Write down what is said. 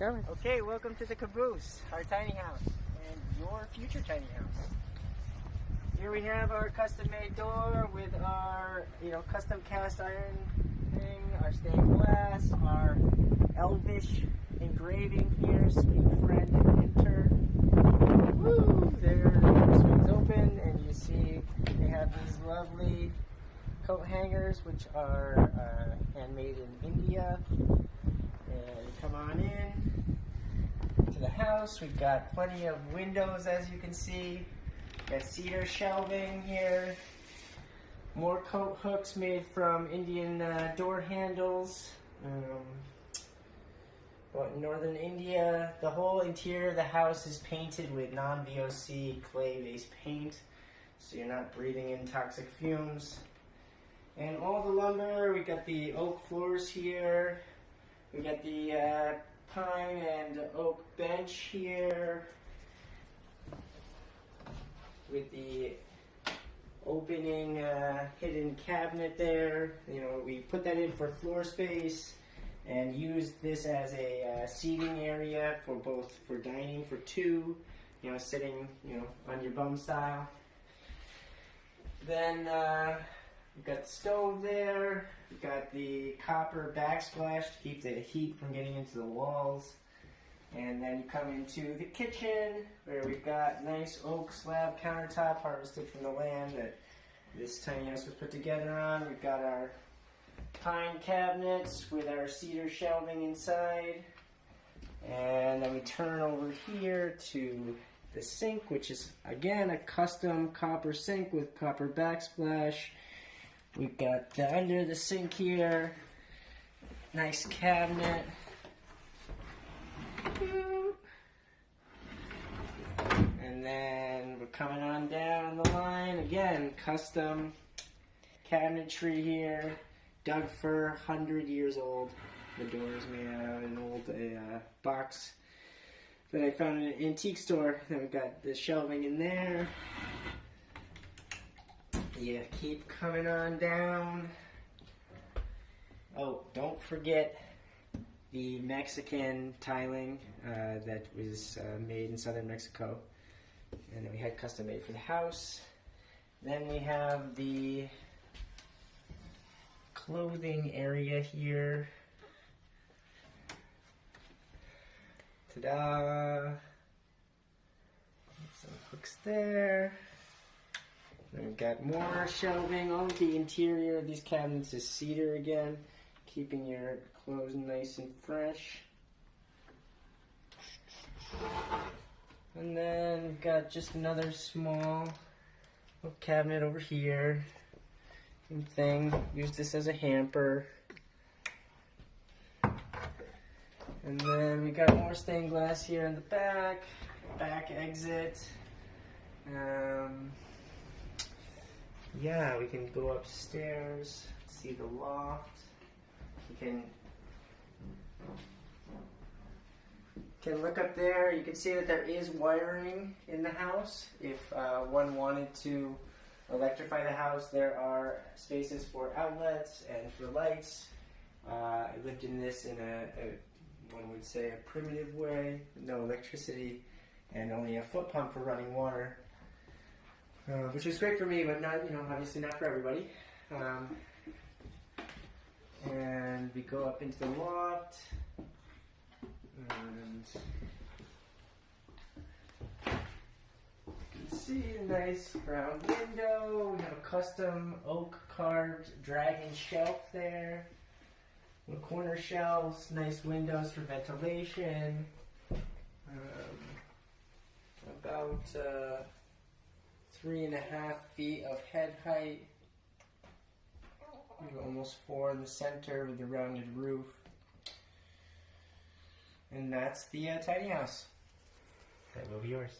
Okay, welcome to the caboose, our tiny house, and your future tiny house. Here we have our custom-made door with our, you know, custom cast iron thing, our stained glass, our elvish engraving here, speak friend and enter. Woo! There, the swings open, and you see they have these lovely coat hangers, which are uh, handmade in India. And come on in to the house. We've got plenty of windows, as you can see. Got cedar shelving here. More coat hooks made from Indian uh, door handles. Um, but in northern India, the whole interior of the house is painted with non-VOC clay-based paint, so you're not breathing in toxic fumes. And all the lumber, we got the oak floors here. We got the uh, pine and oak bench here with the opening uh, hidden cabinet there. You know, we put that in for floor space and use this as a uh, seating area for both for dining for two. You know, sitting you know on your bum style. Then uh, we've got the stove there. We've got the copper backsplash to keep the heat from getting into the walls. And then you come into the kitchen where we've got nice oak slab countertop harvested from the land that this tiny house was put together on. We've got our pine cabinets with our cedar shelving inside. And then we turn over here to the sink, which is again a custom copper sink with copper backsplash. We've got the under the sink here, nice cabinet. And then we're coming on down the line again, custom cabinetry here, Doug fir, 100 years old. The door is made out of an old uh, box that I found in an antique store. Then we've got the shelving in there. Yeah, keep coming on down. Oh, don't forget the Mexican tiling uh, that was uh, made in southern Mexico. And then we had custom made for the house. Then we have the clothing area here. Ta-da! Some hooks there. We've got more shelving. All of the interior of these cabinets is cedar again, keeping your clothes nice and fresh. And then we've got just another small little cabinet over here. Same thing. Use this as a hamper. And then we got more stained glass here in the back. Back exit. Um, yeah, we can go upstairs, see the loft. You can can look up there. You can see that there is wiring in the house. If uh, one wanted to electrify the house, there are spaces for outlets and for lights. Uh, I lived in this in a, a, one would say, a primitive way, no electricity, and only a foot pump for running water, uh, which was great for me, but not, you know, obviously not for everybody. Um, and we go up into the loft, and you can see a nice round window. We have a custom oak carved dragon shelf there. Little corner shelves, nice windows for ventilation. Um, about uh, three and a half feet of head height. Almost four in the center with the rounded roof. And that's the uh, tiny house. That will be yours.